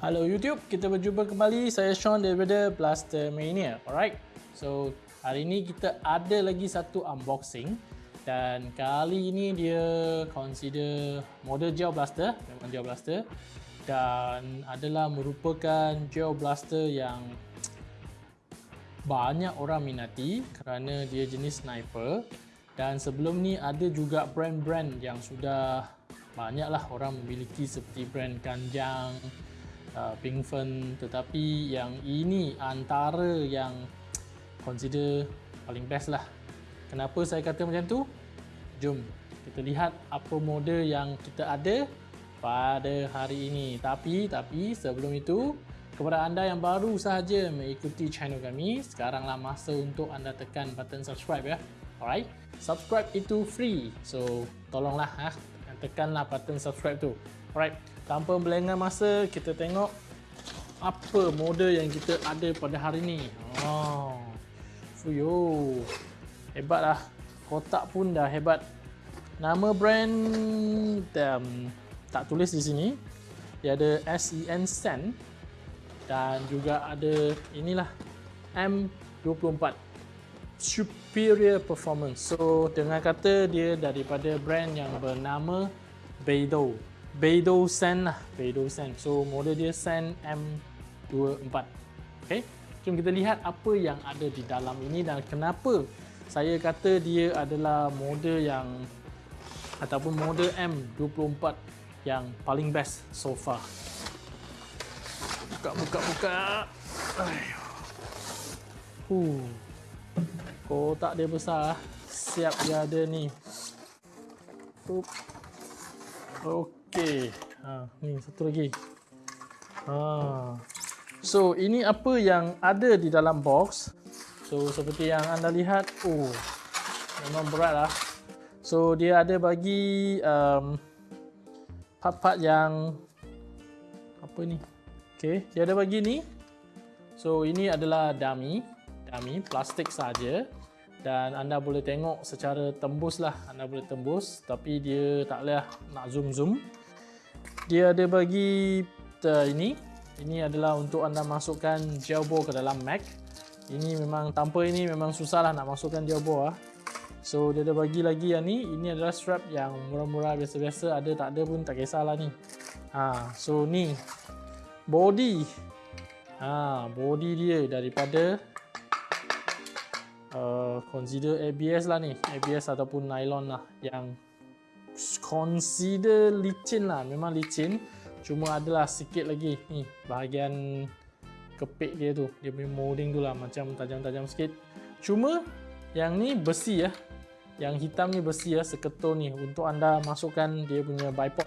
Hello YouTube, kita berjumpa kembali. Saya Sean daripada Blaster Mania. Alright, so hari ini kita ada lagi satu unboxing. Dan kali ini dia consider model Geo Blaster, memang Geo Blaster. Dan adalah merupakan Geo Blaster yang banyak orang minati kerana dia jenis sniper. Dan sebelum ni ada juga brand-brand yang sudah banyaklah orang memiliki seperti brand Ganjang, uh, Pink Fern tetapi yang ini antara yang consider paling best lah. Kenapa saya kata macam tu? Jom kita lihat apa model yang kita ada pada hari ini. Tapi tapi sebelum itu kepada anda yang baru sahaja mengikuti channel kami sekaranglah masa untuk anda tekan button subscribe ya. Alright subscribe itu free. So tolonglah ha, tekanlah button subscribe tu. Alright tanpa melengah masa kita tengok apa model yang kita ada pada hari ni. Oh fuyo hebat lah kotak pun dah hebat. Nama brand um, tak tulis di sini. Dia ada SEN Sen dan juga ada inilah M24 superior performance. So dengan kata dia daripada brand yang bernama Beidou Beidou Sen lah. Beidou Sen so model dia Sen M24 ok jom kita lihat apa yang ada di dalam ini dan kenapa saya kata dia adalah model yang ataupun model M24 yang paling best so far. Buka buka buka. Uh. kotak dia besar. Siap dia ada ni. Oke. Okey. Ha, ni satu lagi. Ha. So, ini apa yang ada di dalam box. So, seperti yang anda lihat, oh. Memang berat lah. So, dia ada bagi um, part-part yang apa ni? Okey, dia ada bagi ni. So, ini adalah dummy, dummy plastik saja dan anda boleh tengok secara tembus lah anda boleh tembus tapi dia tak boleh nak zoom zoom dia ada bagi uh, ini. Ini adalah untuk anda masukkan bore ke dalam Mac. Ini memang tanpa ini memang susah lah nak masukkan bore lah. so dia ada bagi lagi yang ni. Ini adalah strap yang murah-murah biasa-biasa. Ada tak ada pun tak kisahlah ni. Ha, so ni. Body. Ha, body dia daripada uh, consider ABS lah ni. ABS ataupun nylon lah yang consider licin lah. Memang licin cuma adalah sikit lagi. Ni bahagian kepek dia tu. Dia punya molding tu lah macam tajam-tajam sikit. Cuma yang ni besi ya. Yang hitam ni besi ya seketul ni. Untuk anda masukkan dia punya bipod.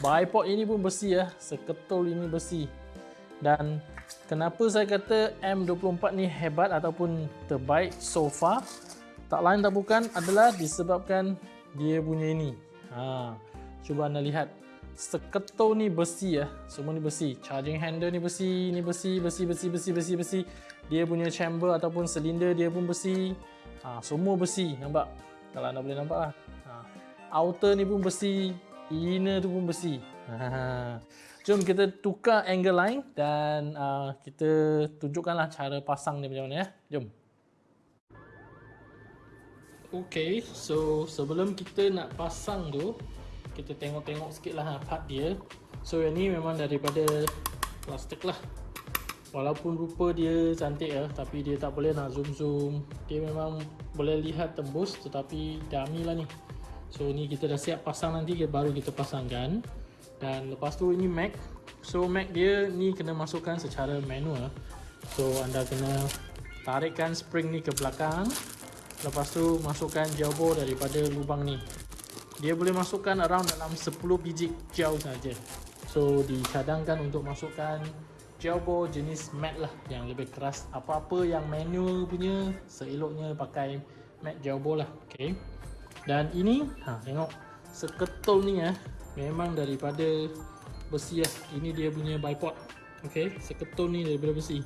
Bipod ini pun besi ya seketul ini besi. Dan kenapa saya kata M24 ni hebat ataupun terbaik so far? Tak lain tak bukan adalah disebabkan dia punya ini. Ha, cuba anda lihat. Seketul ni besi ya. Semua ni besi. Charging handle ni besi, ni besi, besi, besi, besi, besi, besi. Dia punya chamber ataupun silinder dia pun besi. Ha, semua besi. Nampak? Kalau anda boleh nampak lah. Ha, outer ni pun besi. Inner tu pun besi. Ha, jom kita tukar angle line dan uh, kita tunjukkanlah cara pasang dia macam mana ya. Jom. Okay, so sebelum kita nak pasang tu Kita tengok-tengok sikit lah part dia. So yang ni memang daripada plastik lah. Walaupun rupa dia cantik lah Tapi dia tak boleh nak zoom-zoom. Dia memang boleh lihat tembus Tetapi dummy lah ni. So ni kita dah siap pasang nanti Baru kita pasangkan. Dan lepas tu ini Mac. So Mac dia ni kena masukkan secara manual. So anda kena tarikkan spring ni ke belakang Lepas tu masukkan jawbo daripada lubang ni dia boleh masukkan around dalam 10 biji gel saja. So dicadangkan untuk masukkan ball jenis matte lah yang lebih keras. Apa-apa yang manual punya seeloknya pakai gel ball lah. Okay. Dan ini, ha, tengok seketul ni ya, memang daripada besi lah. Ini dia punya bipod. Okay, seketul ni daripada besi.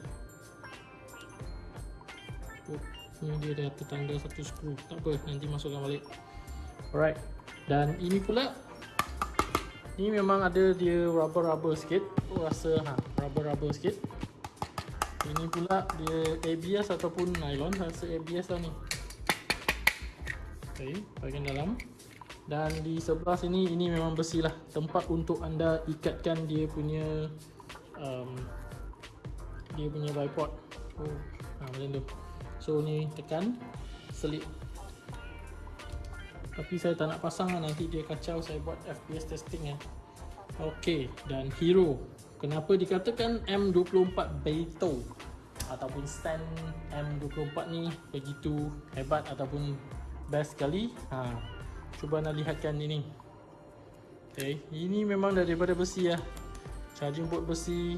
Ini dia dah tertanggal satu skru. Tak apa, nanti masukkan balik. Alright. Dan ini pula ni memang ada dia rubber-rubber sikit. Aku rasa ha, rubber-rubber sikit. Ini pula dia ABS ataupun nylon. Rasa ABS lah ni. Okay, bahagian dalam. Dan di sebelah sini ini memang besi lah tempat untuk anda ikatkan dia punya um, dia punya bipod. Oh, ha, macam tu. So ni tekan selip. Tapi saya tak nak pasang lah nanti dia kacau saya buat FPS testing ya. Okey dan Hero. Kenapa dikatakan M24 Beto ataupun stand M24 ni begitu hebat ataupun best sekali? Ha, cuba anda lihatkan ini okay. ini memang daripada besi ya charging port besi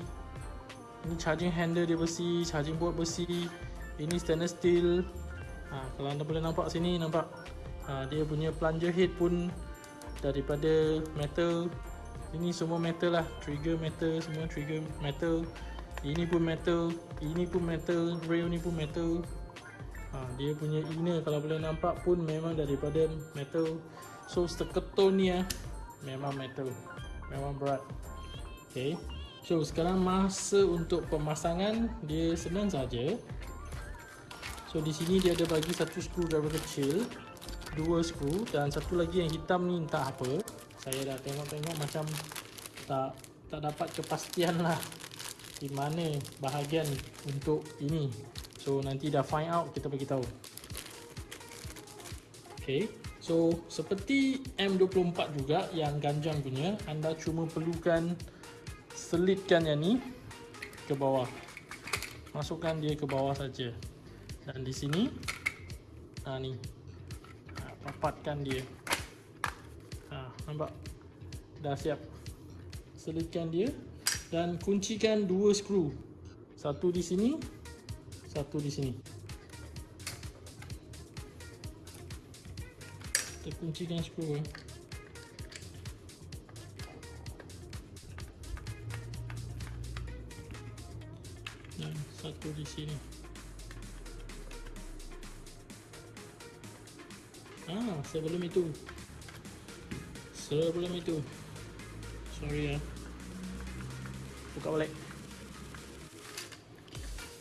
ini charging handle dia besi charging port besi ini stainless steel. Ha, kalau anda boleh nampak sini nampak ha, dia punya plunger head pun daripada metal. Ini semua metal lah. Trigger metal semua trigger metal. Ini pun metal ini pun metal rail ni pun metal. Ha, dia punya inner kalau boleh nampak pun memang daripada metal. So seketul ni ya memang metal. Memang berat. Ok so sekarang masa untuk pemasangan dia senang saja so di sini dia ada bagi satu screwdriver kecil dua skru dan satu lagi yang hitam ni entah apa saya dah tengok-tengok macam tak tak dapat kepastian lah di mana bahagian untuk ini So nanti dah find out kita bagi tahu. Okay. So seperti M24 juga yang ganjang punya, anda cuma perlukan selitkan yang ni ke bawah. Masukkan dia ke bawah saja. Dan di sini ha ni. Ha, rapatkan dia. Ha nampak? Dah siap. Selitkan dia dan kuncikan dua skru. Satu di sini, satu di sini. Kita kuncikan skru. Eh. Dan satu di sini. Ah, sebelum itu. Sebelum itu. Sorry ya. Buka balik.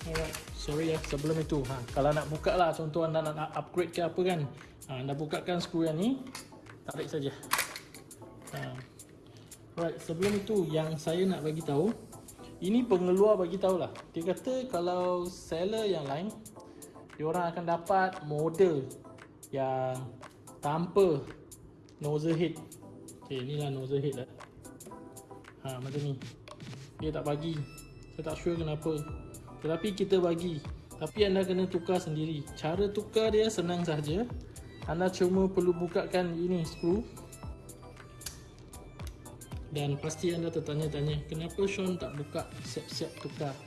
Alright sorry ya sebelum itu ha, kalau nak buka lah contoh anda nak upgrade ke apa kan ha, anda bukakan skru yang ni tarik saja ha. right sebelum itu yang saya nak bagi tahu ini pengeluar bagi tahu lah dia kata kalau seller yang lain dia orang akan dapat model yang tanpa nozzle head. Ok inilah nozzle head lah. Ha, macam ni. Dia tak bagi. Saya tak sure kenapa. Tetapi kita bagi. Tapi anda kena tukar sendiri. Cara tukar dia senang saja. Anda cuma perlu bukakan ini skru Dan pasti anda tertanya-tanya Kenapa Sean tak buka siap-siap tukar?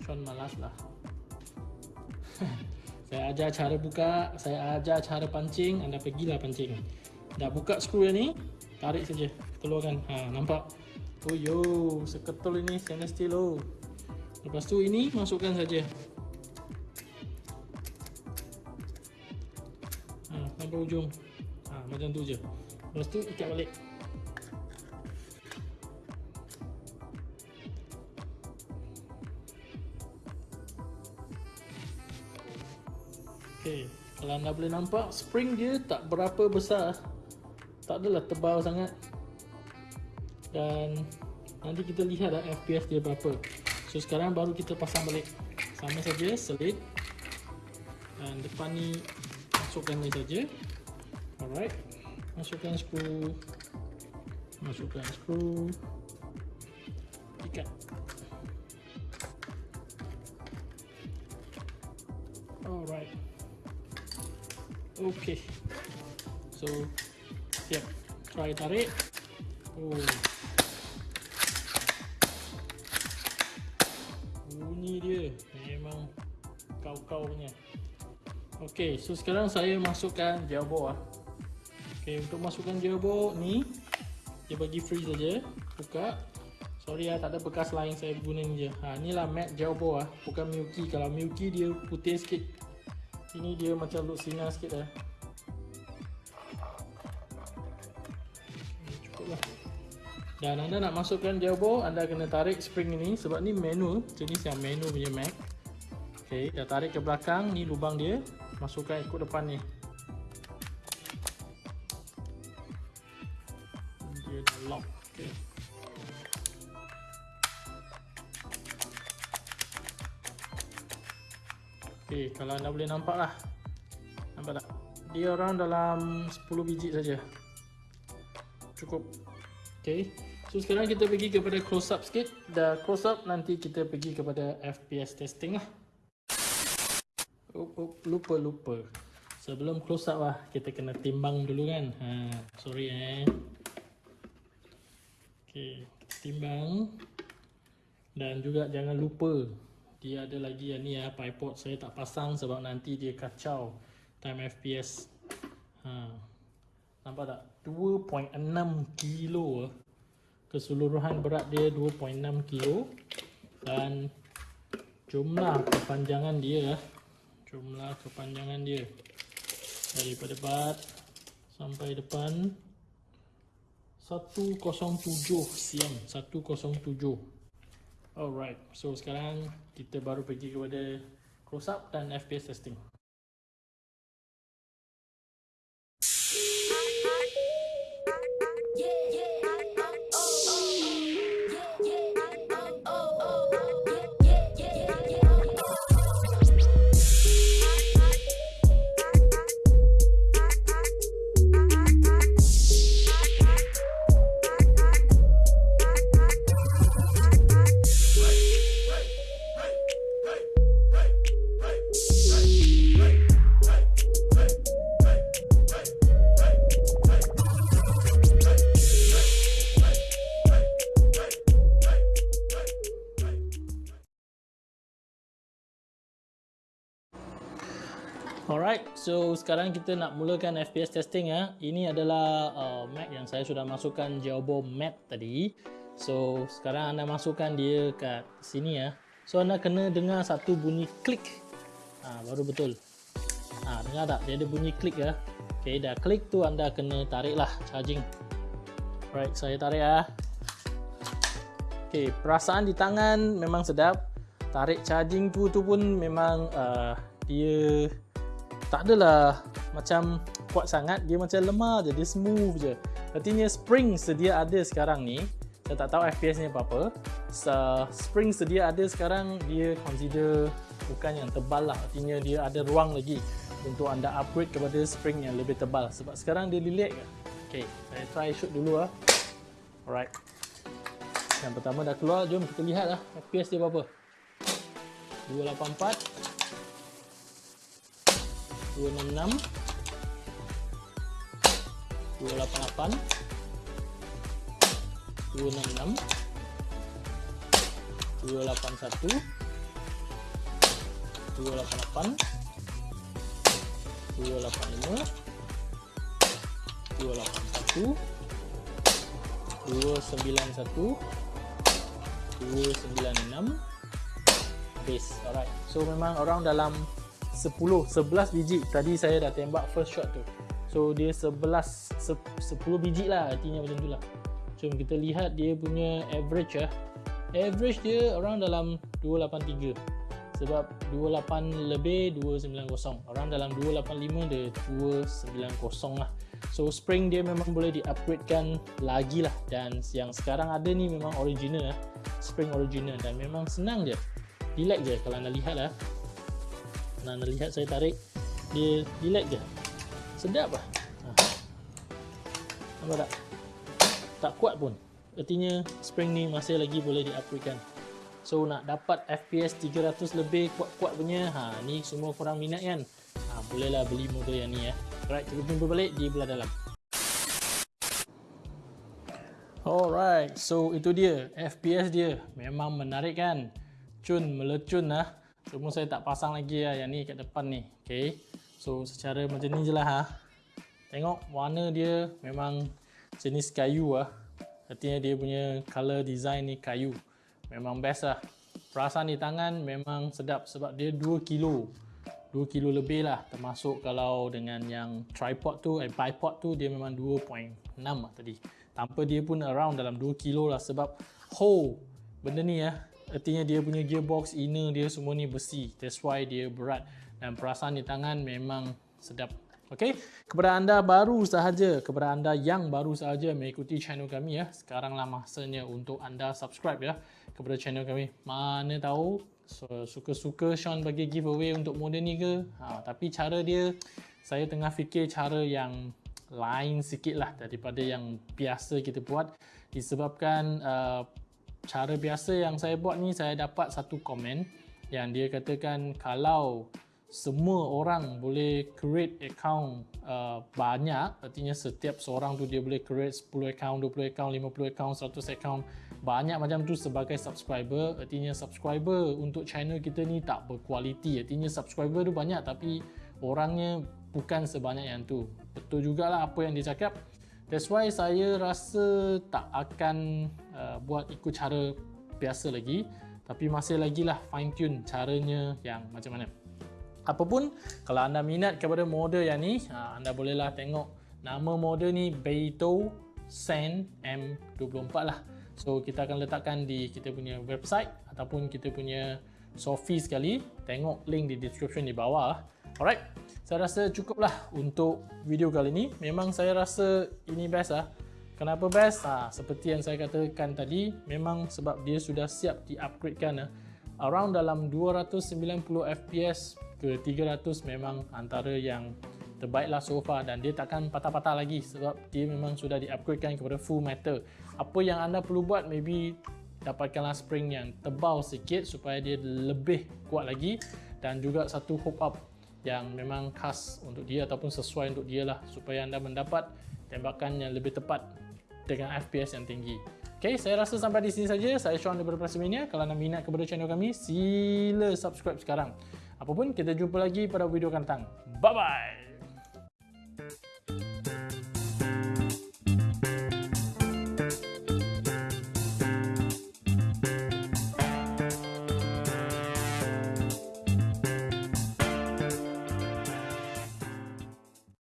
Sean malas lah Saya ajar cara buka Saya ajar cara pancing Anda pergilah pancing Dah buka skru yang ni Tarik saja Keluarkan ha, Nampak Oh yo Seketul ini stainless steel oh Lepas tu ini masukkan saja. Ha, sampai ujung. Ha, macam tu je. Lepas tu ikat balik. Kalau anda boleh nampak spring dia tak berapa besar. Tak adalah tebal sangat. Dan nanti kita lihat lah FPS dia berapa. So sekarang baru kita pasang balik. Sama saja selit. Dan depan ni Masukkan ni saja. Alright. Masukkan skru. Masukkan skru. Ikat. Alright Okay. So Siap. Try tarik. Oh. Bunyi dia. Memang kau-kau punya. Ok so sekarang saya masukkan gearbox ah. ok untuk masukkan gearbox ni dia bagi free saja. Buka. Sorry lah tak ada bekas lain saya guna ni je. Ha, ni lah matte gearbox ah. bukan Milky. Kalau Milky dia putih sikit ini dia macam look sinar sikit lah Dan anda nak masukkan gearbox, anda kena tarik spring ini sebab ni manual, jenis yang manual punya Mac. Okey, dah tarik ke belakang, ni lubang dia, masukkan ikut depan ni. Dia dah lock. Okey. Okey, kalau anda boleh nampak lah. Nampak tak? Dia orang dalam 10 biji saja. Cukup. Okey. So sekarang kita pergi kepada close up sikit. Dah close up nanti kita pergi kepada FPS testing lah. Oh, oh, lupa lupa. Sebelum close up lah kita kena timbang dulu kan. Ha, sorry eh. Okay, timbang. Dan juga jangan lupa dia ada lagi yang ni ya tripod saya tak pasang sebab nanti dia kacau. Time FPS. Ha. Nampak tak? 2.6 kilo ah keseluruhan berat dia 2.6 kilo. Dan jumlah kepanjangan dia jumlah kepanjangan dia. Daripada bat sampai depan 107 cm 107 alright so sekarang kita baru pergi kepada close up dan FPS testing so sekarang kita nak mulakan FPS testing ya. Ini adalah uh, Mac yang saya sudah masukkan Jawbo Matte tadi. So sekarang anda masukkan dia kat sini ya. So anda kena dengar satu bunyi klik. Ha, baru betul. Ha, dengar tak? Dia ada bunyi klik ya. Okay, dah klik tu anda kena tarik lah charging. Alright, saya tarik ya. Okay, perasaan di tangan memang sedap. Tarik charging tu tu pun memang uh, dia tak adalah macam kuat sangat dia macam lemah je dia smooth je. Artinya spring sedia ada sekarang ni saya tak tahu FPS ni apa-apa spring sedia ada sekarang dia consider bukan yang tebal lah. Artinya dia ada ruang lagi untuk anda upgrade kepada spring yang lebih tebal. Sebab sekarang dia lilit ke ok saya try shoot dulu lah alright. Yang pertama dah keluar jom kita lihat lah FPS dia berapa 284 266 288 266 281 288 285 281 291 296 base alright so memang orang dalam 10 11 biji. Tadi saya dah tembak first shot tu. So dia 11 10 biji lah artinya macam tu lah. Jom kita lihat dia punya average lah average dia orang dalam 283 sebab 28 lebih 290 orang dalam 285 dia 290 lah. So spring dia memang boleh di upgrade kan lagi lah. Dan yang sekarang ada ni memang original lah spring original. Dan memang senang je. Relax je kalau anda lihat lah Anda lihat saya tarik dia relax je. Sedap lah. Ha. nampak tak? Tak kuat pun. Artinya spring ni masih lagi boleh diupgradekan. So nak dapat FPS 300 lebih kuat-kuat punya ha, ni semua korang minat kan? Ha, bolehlah beli model yang ni ya alright kita jumpa balik di belah dalam. Alright, so itu dia. FPS dia. Memang menarik kan? Cun, melecun lah. Cuma saya tak pasang lagi lah yang ni kat depan ni. Okay. So secara macam ni je lah ha. Tengok warna dia memang jenis kayu lah. Artinya dia punya color design ni kayu. Memang best lah. Perasaan di tangan memang sedap sebab dia 2 kilo. 2 kilo lebih lah termasuk kalau dengan yang tripod tu, eh, bipod tu dia memang 2.6 lah tadi tanpa dia pun around dalam 2 kilo lah sebab ho benda ni ya artinya dia punya gearbox inner dia semua ni besi. That's why dia berat. Dan perasaan di tangan memang sedap. Okey, kepada anda baru sahaja, kepada anda yang baru sahaja mengikuti channel kami ya, sekaranglah masanya untuk anda subscribe ya kepada channel kami. Mana tahu suka-suka Sean bagi giveaway untuk model ni ke? Ha, tapi cara dia, saya tengah fikir cara yang lain sikit lah daripada yang biasa kita buat. Disebabkan uh, cara biasa yang saya buat ni saya dapat satu komen yang dia katakan kalau semua orang boleh create account uh, banyak artinya setiap seorang tu dia boleh create 10 account, 20 account, 50 account, 100 account banyak macam tu sebagai subscriber. Artinya subscriber untuk channel kita ni tak berkualiti. Artinya subscriber tu banyak tapi orangnya bukan sebanyak yang tu. Betul jugalah apa yang dia cakap that's why saya rasa tak akan uh, buat ikut cara biasa lagi. Tapi masih lagi lah fine tune caranya yang macam mana. Apapun kalau anda minat kepada model yang ni uh, anda bolehlah tengok nama model ni Beito Sen M24 lah. So kita akan letakkan di kita punya website ataupun kita punya Sofi sekali. Tengok link di description di bawah. Alright saya rasa cukuplah untuk video kali ini. Memang saya rasa ini best lah. Kenapa best? Ha, seperti yang saya katakan tadi, memang sebab dia sudah siap di-upgradekan. Ha. Around dalam 290 FPS ke 300 memang antara yang terbaik lah so far dan dia takkan patah-patah lagi sebab dia memang sudah di-upgradekan kepada full metal. Apa yang anda perlu buat maybe dapatkanlah spring yang tebal sikit supaya dia lebih kuat lagi dan juga satu hook up yang memang khas untuk dia ataupun sesuai untuk dia lah supaya anda mendapat tembakan yang lebih tepat dengan FPS yang tinggi. Okay, saya rasa sampai di sini saja. Saya Sean daripada Prasimania. Kalau anda minat kepada channel kami, sila subscribe sekarang. Apapun, kita jumpa lagi pada video akan. Bye-bye!